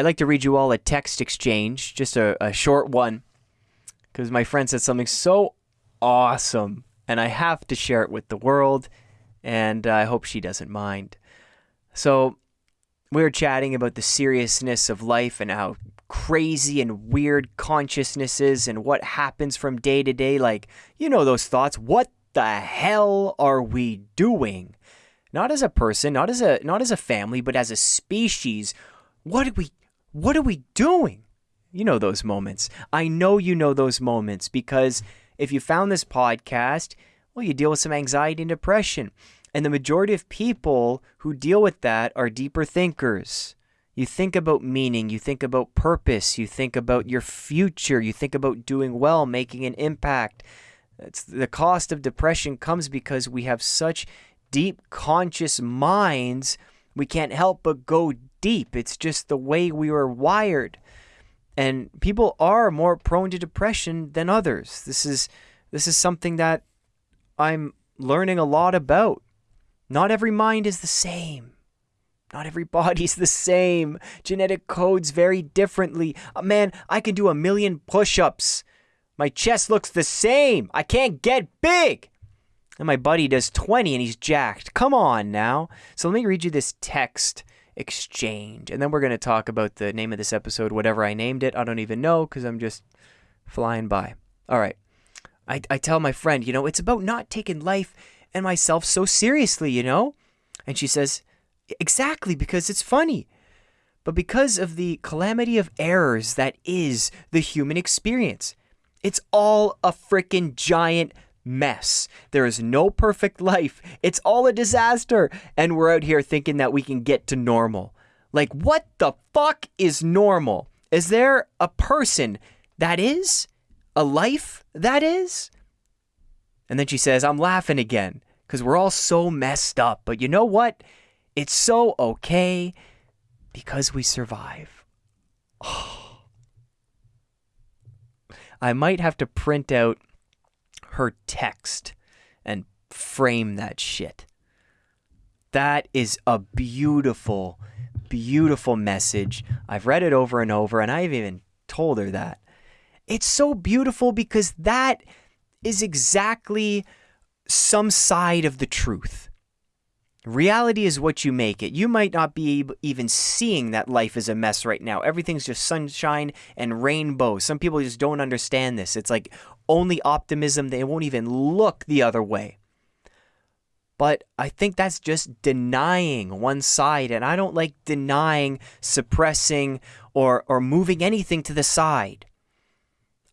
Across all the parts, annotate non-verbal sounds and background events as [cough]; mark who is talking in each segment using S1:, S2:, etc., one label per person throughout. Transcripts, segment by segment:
S1: I'd like to read you all a text exchange, just a, a short one, because my friend said something so awesome, and I have to share it with the world, and I hope she doesn't mind. So, we were chatting about the seriousness of life and how crazy and weird consciousness is and what happens from day to day. Like, you know, those thoughts. What the hell are we doing? Not as a person, not as a not as a family, but as a species. What are we what are we doing? You know those moments. I know you know those moments because if you found this podcast, well, you deal with some anxiety and depression. And the majority of people who deal with that are deeper thinkers. You think about meaning, you think about purpose, you think about your future, you think about doing well, making an impact. It's, the cost of depression comes because we have such deep conscious minds, we can't help but go deep. It's just the way we were wired. And people are more prone to depression than others. This is this is something that I'm learning a lot about. Not every mind is the same. Not every body's the same. Genetic codes vary differently. Uh, man, I can do a million push ups. My chest looks the same. I can't get big. And my buddy does 20 and he's jacked. Come on now. So let me read you this text exchange. And then we're going to talk about the name of this episode, whatever I named it. I don't even know because I'm just flying by. All right. I, I tell my friend, you know, it's about not taking life and myself so seriously, you know? And she says, Exactly, because it's funny. But because of the calamity of errors that is the human experience, it's all a freaking giant mess. There is no perfect life. It's all a disaster. And we're out here thinking that we can get to normal. Like, what the fuck is normal? Is there a person that is? A life that is? And then she says, I'm laughing again because we're all so messed up. But you know what? It's so okay because we survive. Oh. [sighs] I might have to print out her text and frame that shit. That is a beautiful, beautiful message. I've read it over and over, and I've even told her that. It's so beautiful because that is exactly some side of the truth. Reality is what you make it. You might not be even seeing that life is a mess right now. Everything's just sunshine and rainbow. Some people just don't understand this. It's like only optimism, they won't even look the other way. But I think that's just denying one side, and I don't like denying, suppressing, or, or moving anything to the side.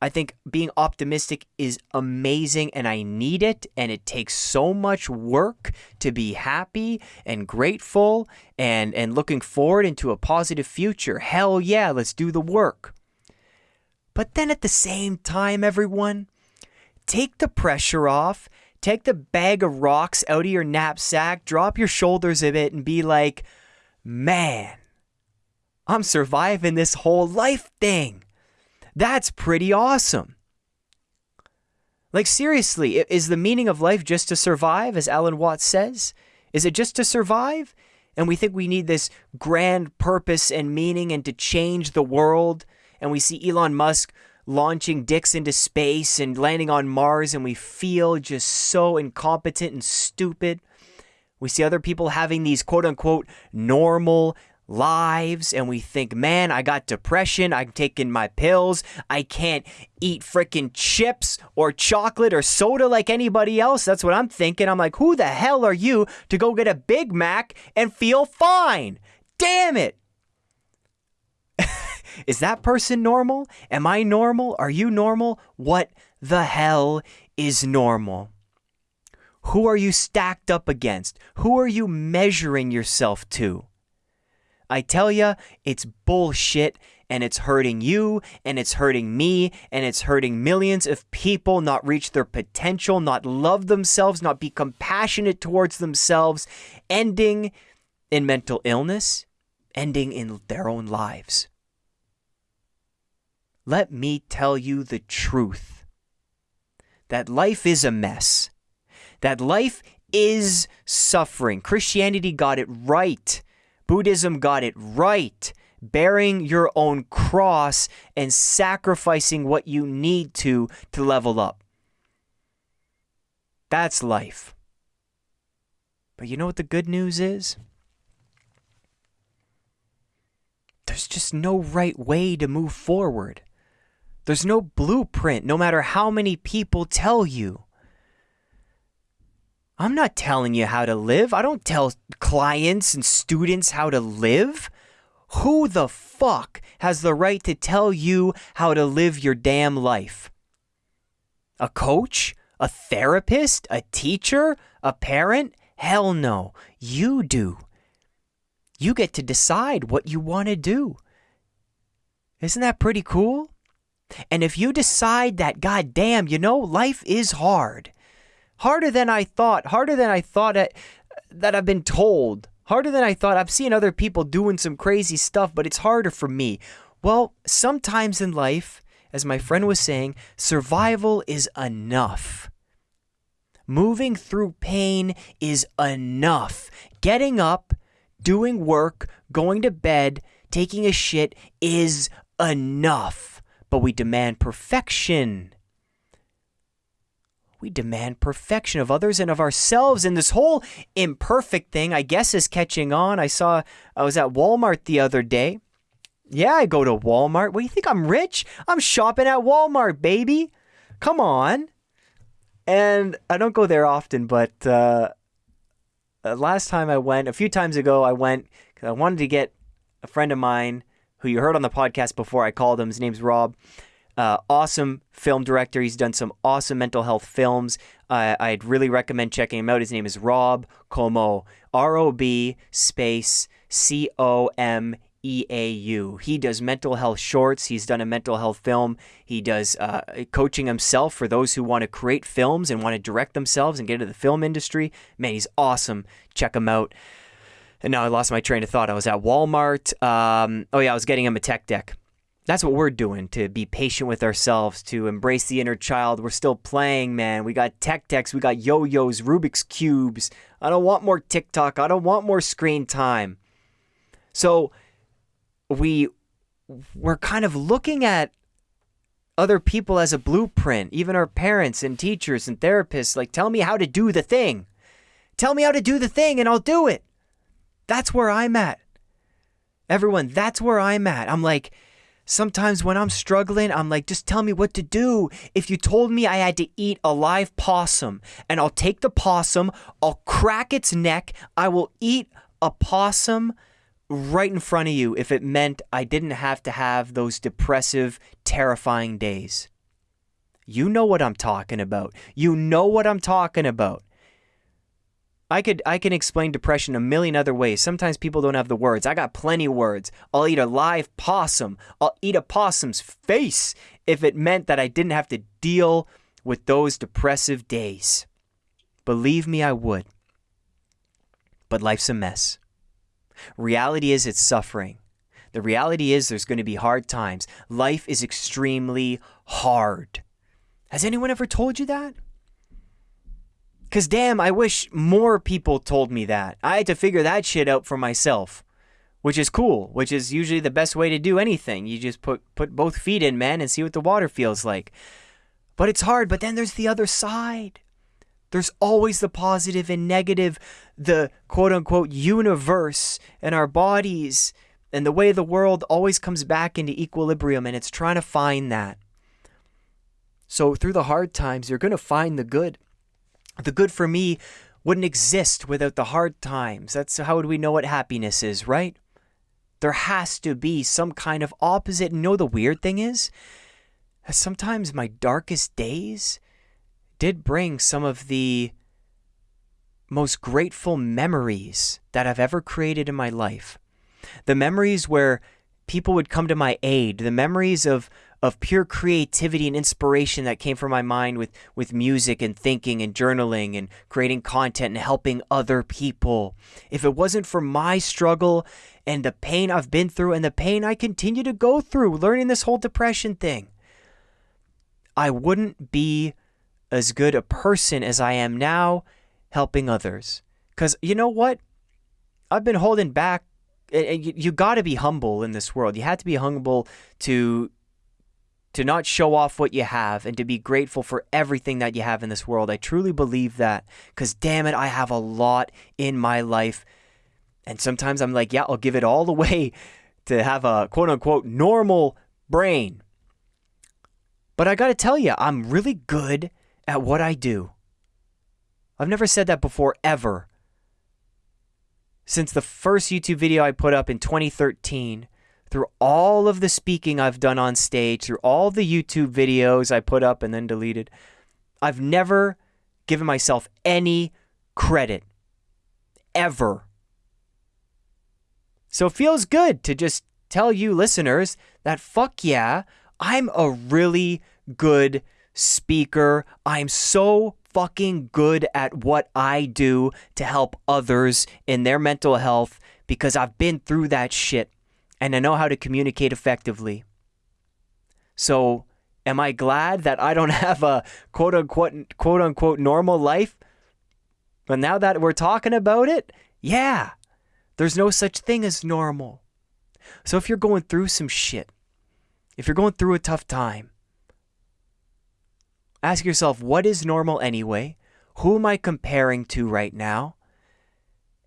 S1: I think being optimistic is amazing and I need it. And it takes so much work to be happy and grateful and, and looking forward into a positive future. Hell yeah, let's do the work. But then at the same time, everyone, take the pressure off, take the bag of rocks out of your knapsack, drop your shoulders a bit, and be like, man, I'm surviving this whole life thing. That's pretty awesome. Like, seriously, is the meaning of life just to survive, as Alan Watts says? Is it just to survive? And we think we need this grand purpose and meaning and to change the world. And we see Elon Musk launching dicks into space and landing on Mars, and we feel just so incompetent and stupid. We see other people having these quote unquote normal lives and we think, man, I got depression. I'm taking my pills. I can't eat freaking chips or chocolate or soda like anybody else. That's what I'm thinking. I'm like, who the hell are you to go get a Big Mac and feel fine? Damn it. [laughs] Is that person normal? Am I normal? Are you normal? What the hell is normal? Who are you stacked up against? Who are you measuring yourself to? I tell ya, it's bullshit and it's hurting you and it's hurting me and it's hurting millions of people not reach their potential, not love themselves, not be compassionate towards themselves, ending in mental illness, ending in their own lives. Let me tell you the truth that life is a mess, that life is suffering. Christianity got it right Buddhism got it right. bearing your own cross and sacrificing what you need to to level up. That's life. But you know what the good news is? There's just no right way to move forward. There's no blueprint, no matter how many people tell you. I'm not telling you how to live. I don't tell clients and students how to live. Who the fuck has the right to tell you how to live your damn life? A coach? A therapist? A teacher? A parent? Hell no. You do. You get to decide what you want to do. Isn't that pretty cool? And if you decide that, goddamn, you know, life is hard. Harder than I thought, harder than I thought that I've been told, harder than I thought. I've seen other people doing some crazy stuff, but it's harder for me. Well, sometimes in life, as my friend was saying, survival is enough. Moving through pain is enough. Getting up, doing work, going to bed, taking a shit is enough. But we demand perfection. We demand perfection of others and of ourselves. And this whole imperfect thing, I guess, is catching on. I saw, I was at Walmart the other day. Yeah, I go to Walmart. What do you think? I'm rich? I'm shopping at Walmart, baby. Come on. And I don't go there often, but uh, uh last time I went, a few times ago, I went because I wanted to get a friend of mine who you heard on the podcast before. I called him. His name's Rob. Uh, awesome film director. He's done some awesome mental health films. Uh, I'd really recommend checking him out. His name is Rob Comeau, R O B space C O M E A U. He does mental health shorts. He's done a mental health film. He does uh, coaching himself for those who want to create films and want to direct themselves and get into the film industry. Man, he's awesome. Check him out. And now I lost my train of thought. I was at Walmart. Um, oh, yeah, I was getting him a tech deck. That's what we're doing to be patient with ourselves, to embrace the inner child. We're still playing, man. We got tech decks, we got yo yos, Rubik's Cubes. I don't want more TikTok. I don't want more screen time. So we we're kind of looking at other people as a blueprint, even our parents and teachers and therapists. Like, tell me how to do the thing. Tell me how to do the thing and I'll do it. That's where I'm at. Everyone, that's where I'm at. I'm like, sometimes when I'm struggling, I'm like, just tell me what to do. If you told me I had to eat a live possum and I'll take the possum, I'll crack its neck, I will eat a possum right in front of you if it meant I didn't have to have those depressive, terrifying days. You know what I'm talking about. You know what I'm talking about. I could I can explain depression a million other ways. Sometimes people don't have the words. I got plenty of words. I'll eat a live possum. I'll eat a possum's face if it meant that I didn't have to deal with those depressive days. Believe me, I would. But life's a mess. Reality is it's suffering. The reality is there's going to be hard times. Life is extremely hard. Has anyone ever told you that? Because damn, I wish more people told me that. I had to figure that shit out for myself, which is cool, which is usually the best way to do anything. You just put, put both feet in, man, and see what the water feels like. But it's hard, but then there's the other side. There's always the positive and negative, the quote unquote universe and our bodies and the way the world always comes back into equilibrium, and it's trying to find that. So, through the hard times, you're going to find the good. The good for me wouldn't exist without the hard times. That's how would we know what happiness is, right? There has to be some kind of opposite. And know the weird thing is? Sometimes my darkest days did bring some of the most grateful memories that I've ever created in my life. The memories where people would come to my aid, the memories of of pure creativity and inspiration that came from my mind with with music and thinking and journaling and creating content and helping other people. If it wasn't for my struggle and the pain I've been through and the pain I continue to go through learning this whole depression thing, I wouldn't be as good a person as I am now helping others. Because you know what? I've been holding back and you, you got to be humble in this world. You have to be humble to to not show off what you have and to be grateful for everything that you have in this world. I truly believe that cuz damn it, I have a lot in my life. And sometimes I'm like, yeah, I'll give it all away to have a quote unquote normal brain. But I got to tell you, I'm really good at what I do. I've never said that before ever. Since the first YouTube video I put up in 2013, through all of the speaking I've done on stage, through all the YouTube videos I put up and then deleted, I've never given myself any credit. Ever. So it feels good to just tell you listeners that fuck yeah, I'm a really good speaker. I'm so fucking good at what I do to help others in their mental health because I've been through that shit and I know how to communicate effectively. So, am I glad that I don't [laughs] have a quote unquote quote unquote normal life? But now that we're talking about it, yeah, there's no such thing as normal. So if you're going through some shit, if you're going through a tough time, ask yourself what is normal anyway? Who am I comparing to right now?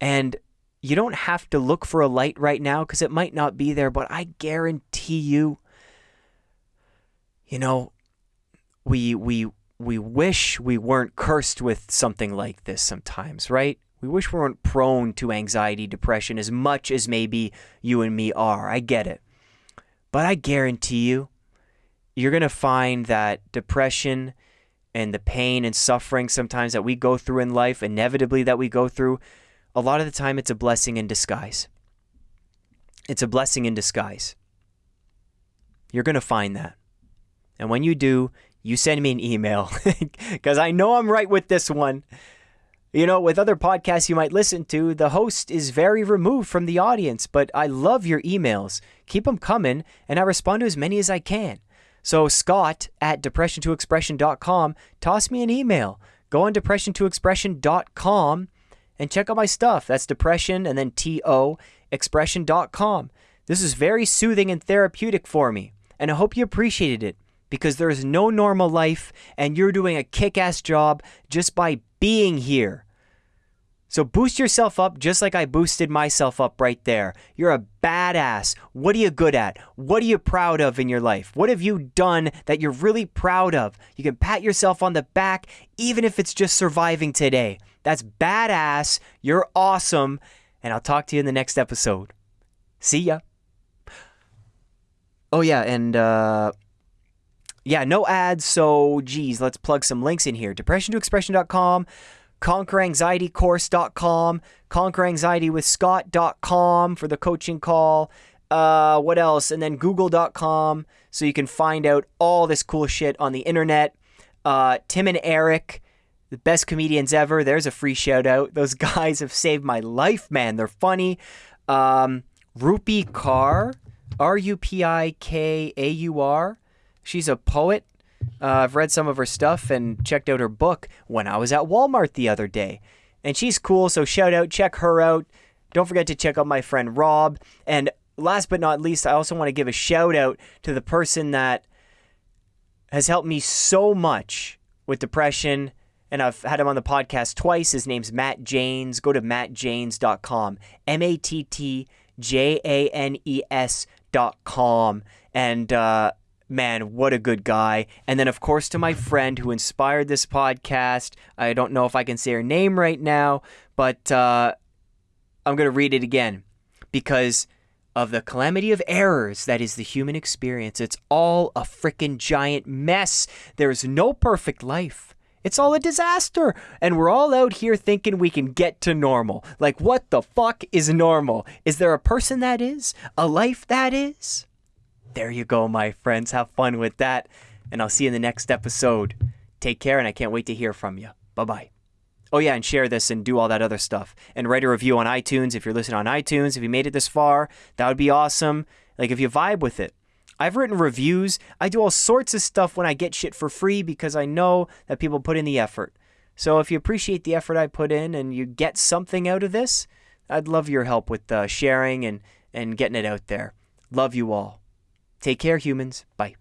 S1: And you don't have to look for a light right now because it might not be there, but I guarantee you, you know, we we we wish we weren't cursed with something like this sometimes, right? We wish we weren't prone to anxiety, depression as much as maybe you and me are. I get it. But I guarantee you, you're going to find that depression and the pain and suffering sometimes that we go through in life, inevitably that we go through, a lot of the time it's a blessing in disguise. It's a blessing in disguise. You're going to find that. And when you do, you send me an email [laughs] because I know I'm right with this one. You know, with other podcasts you might listen to, the host is very removed from the audience, but I love your emails. Keep them coming, and I respond to as many as I can. So, Scott at depression2expression.com, toss me an email. Go on depression2expression.com and check out my stuff. That's depression and then T-O expression.com. This is very soothing and therapeutic for me, and I hope you appreciated it because there is no normal life, and you're doing a kick ass job just by being here. So boost yourself up just like I boosted myself up right there. You're a badass. What are you good at? What are you proud of in your life? What have you done that you're really proud of? You can pat yourself on the back even if it's just surviving today. That's badass. You're awesome. And I'll talk to you in the next episode. See ya. Oh, yeah. And, uh, yeah, no ads. So, geez, let's plug some links in here. Depression2expression.com, conqueranxietycourse.com, conqueranxietywithscott.com for the coaching call. Uh, what else? And then google.com so you can find out all this cool shit on the internet. Uh, Tim and Eric, the best comedians ever. There's a free shout out. Those [laughs] guys have saved my life, man. They're funny. Um, Rupi Kaur, R U P I K A U R. She's a poet. Uh, I've read some of her stuff and checked out her book when I was at Walmart the other day. And she's cool, so shout out, check her out. Don't forget to check out my friend Rob. And last but not least, I also want to give a shout out to the person that has helped me so much with depression. And I've had him on the podcast twice. His name's Matt Janes. Go to mattjanes.com. M A T T J A N E S.com. And, uh, man, what a good guy. And then, of course, to my friend who inspired this podcast. I don't know if I can say her name right now, but uh, I'm going to read it again because of the calamity of errors that is the human experience. It's all a freaking giant mess. There's no perfect life. It's all a disaster. And we're all out here thinking we can get to normal. Like, what the fuck is normal? Is there a person that is? A life that is? There you go, my friends. Have fun with that. And I'll see you in the next episode. Take care, and I can't wait to hear from you. Bye bye. Oh, yeah, and share this and do all that other stuff. And write a review on iTunes if you're listening on iTunes. If you made it this far, that would be awesome. Like, if you vibe with it. I've written reviews. I do all sorts of stuff when I get shit for free because I know that people put in the effort. So if you appreciate the effort I put in and you get something out of this, I'd love your help with uh, sharing and, and getting it out there. Love you all. Take care, humans. Bye.